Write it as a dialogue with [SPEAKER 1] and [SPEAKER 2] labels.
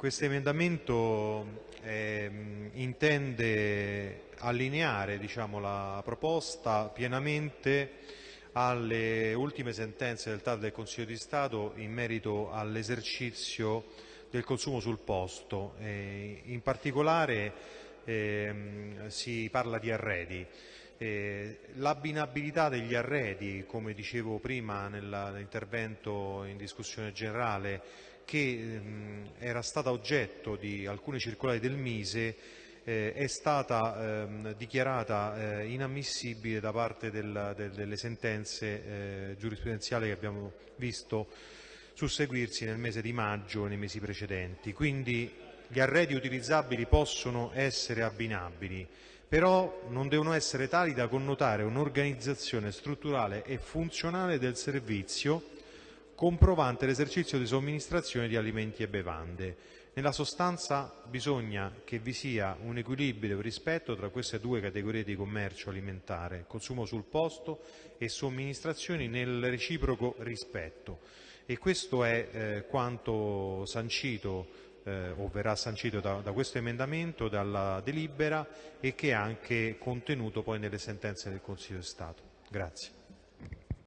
[SPEAKER 1] questo emendamento eh, intende allineare diciamo, la proposta pienamente alle ultime sentenze del TAR del Consiglio di Stato in merito all'esercizio del consumo sul posto. Eh, in particolare ehm, si parla di arredi. Eh, l'abbinabilità degli arredi, come dicevo prima nell'intervento in discussione generale, che ehm, era stata oggetto di alcune circolari del Mise, eh, è stata ehm, dichiarata eh, inammissibile da parte del, del, delle sentenze eh, giurisprudenziali che abbiamo visto susseguirsi nel mese di maggio e nei mesi precedenti. Quindi gli arredi utilizzabili possono essere abbinabili, però non devono essere tali da connotare un'organizzazione strutturale e funzionale del servizio comprovante l'esercizio di somministrazione di alimenti e bevande. Nella sostanza bisogna che vi sia un equilibrio e rispetto tra queste due categorie di commercio alimentare, consumo sul posto e somministrazioni nel reciproco rispetto. E questo è eh, quanto sancito eh, o verrà sancito da, da, questo emendamento, dalla delibera e che è anche contenuto poi nelle sentenze del Consiglio di Stato. Grazie.